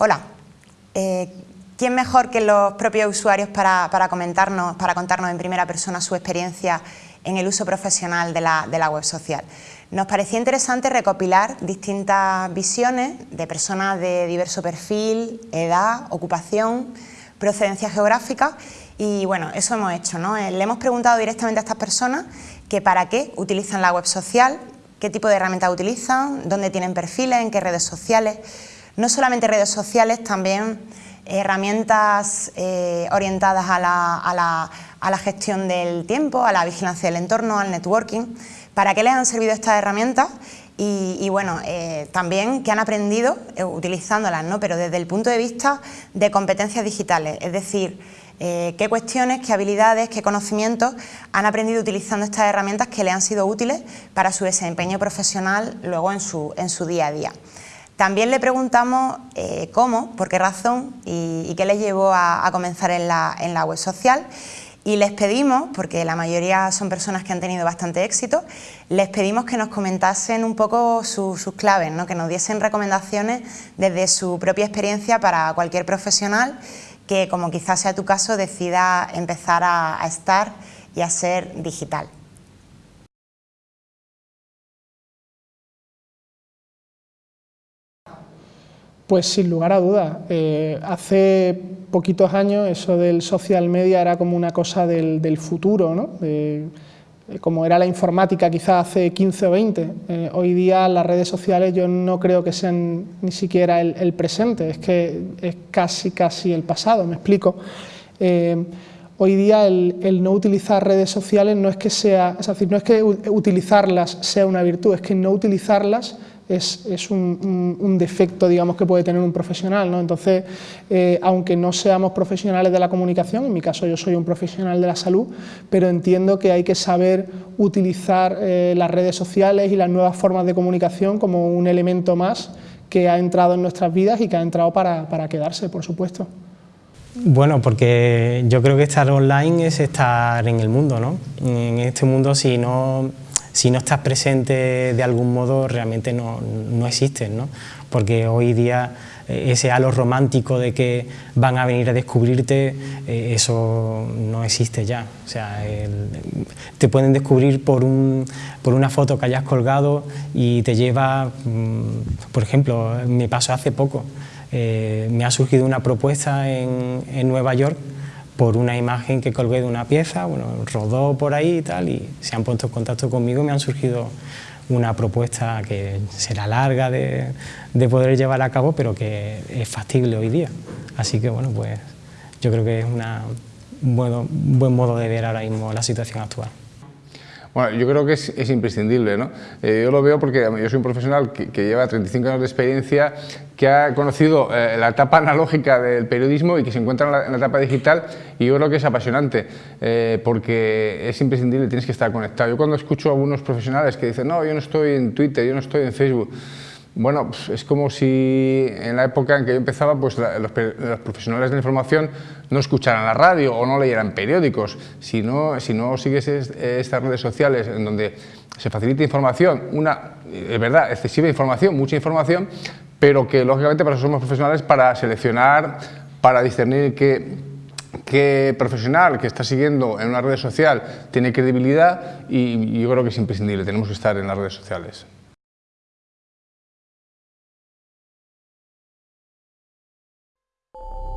Hola, eh, ¿quién mejor que los propios usuarios para, comentarnos, para contarnos en primera persona su experiencia en el uso profesional de la, web social? Nos parecía interesante recopilar distintas visiones de personas de diverso perfil, edad, ocupación, procedencia geográfica y bueno, eso hemos hecho. Eh, le hemos preguntado directamente a estas personas que para qué utilizan la web social, qué tipo de herramientas utilizan, dónde tienen perfiles, en qué redes sociales, no solamente redes sociales, también herramientas eh, orientadas a la, gestión del tiempo, a la vigilancia del entorno, al networking. ¿Para qué les han servido estas herramientas? Y, bueno, eh, también que han aprendido eh, utilizándolas, ¿no? pero desde el punto de vista de competencias digitales, es decir, qué cuestiones, qué habilidades, qué conocimientos han aprendido utilizando estas herramientas que les han sido útiles para su desempeño profesional luego en su, en su día a día. También le preguntamos eh, cómo, por qué razón y, qué les llevó a, comenzar en la, web social y les pedimos, porque la mayoría son personas que han tenido bastante éxito, les pedimos que nos comentasen un poco sus claves, ¿no? que nos diesen recomendaciones desde su propia experiencia para cualquier profesional que, como quizás sea tu caso, decida empezar a estar y a ser digital. Pues sin lugar a dudas. Eh, hace poquitos años eso del social media era como una cosa del, futuro, ¿no? como era la informática quizás hace 15 o 20. Eh, hoy día las redes sociales yo no creo que sean ni siquiera el, presente, es que es casi casi el pasado, me explico. Eh, hoy día el, no utilizar redes sociales no es que sea, es decir, no es que utilizarlas sea una virtud, es que no utilizarlas es, un, defecto digamos, que puede tener un profesional. ¿no? Entonces, eh, aunque no seamos profesionales de la comunicación, en mi caso yo soy un profesional de la salud, pero entiendo que hay que saber utilizar eh, las redes sociales y las nuevas formas de comunicación como un elemento más que ha entrado en nuestras vidas y que ha entrado para, para quedarse, por supuesto. Bueno, porque yo creo que estar online es estar en el mundo, ¿no? En este mundo si no si no estás presente de algún modo realmente no, no existes, ¿no? porque hoy día eh, ese halo romántico de que van a venir a descubrirte, eh, eso no existe ya. O sea, te pueden descubrir por, un, por una foto que hayas colgado y te lleva, mm, por ejemplo, me pasó hace poco, eh, me ha surgido una propuesta en, en Nueva York por una imagen que colgué de una pieza, bueno, rodó por ahí y tal, y se han puesto en contacto conmigo y me han surgido una propuesta que será larga de, poder llevar a cabo, pero que es factible hoy día. Así que, bueno, pues yo creo que es una, un buen modo de ver ahora mismo la situación actual. Bueno, yo creo que es, imprescindible, ¿no? Eh, yo lo veo porque yo soy un profesional que, lleva 35 años de experiencia, que ha conocido eh, la etapa analógica del periodismo y que se encuentra en la, etapa digital y yo creo que es apasionante eh, porque es imprescindible, tienes que estar conectado. Yo cuando escucho a algunos profesionales que dicen, no, yo no estoy en Twitter, yo no estoy en Facebook, bueno, pues es como si en la época en que yo empezaba, pues los, profesionales de la información no escucharan la radio o no leyeran periódicos. Si no, si no sigues estas redes sociales en donde se facilita información, una, es verdad, excesiva información, mucha información, pero que lógicamente para eso somos profesionales para seleccionar, para discernir qué, qué profesional que está siguiendo en una red social tiene credibilidad y yo creo que es imprescindible, tenemos que estar en las redes sociales. Oh.